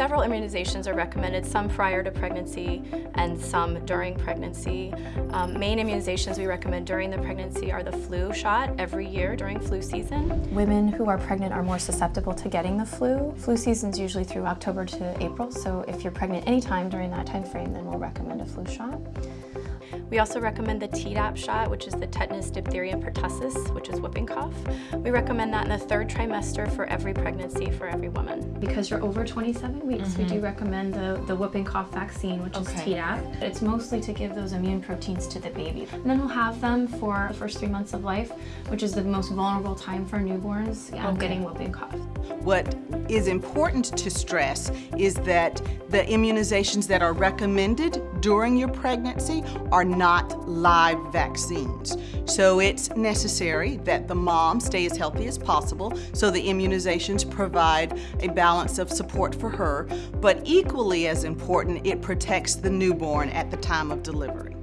Several immunizations are recommended, some prior to pregnancy and some during pregnancy. Um, main immunizations we recommend during the pregnancy are the flu shot every year during flu season. Women who are pregnant are more susceptible to getting the flu. Flu season is usually through October to April, so if you're pregnant anytime during that time frame, then we'll recommend a flu shot. We also recommend the Tdap shot, which is the tetanus, diphtheria, and pertussis, which is whooping cough. We recommend that in the third trimester for every pregnancy for every woman. Because you're over 27 weeks, mm -hmm. we do recommend the, the whooping cough vaccine, which okay. is Tdap. It's mostly to give those immune proteins to the baby. And then we'll have them for the first three months of life, which is the most vulnerable time for newborns um, okay. getting whooping cough. What is important to stress is that the immunizations that are recommended during your pregnancy are not live vaccines. So it's necessary that the mom stay as healthy as possible so the immunizations provide a balance of support for her, but equally as important, it protects the newborn at the time of delivery.